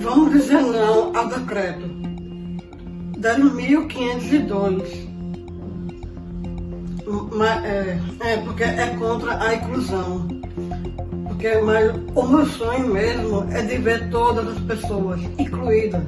Vamos dizer não ao decreto 10.502. É, é, porque é contra a inclusão. Porque mas, o meu sonho mesmo é de ver todas as pessoas incluídas.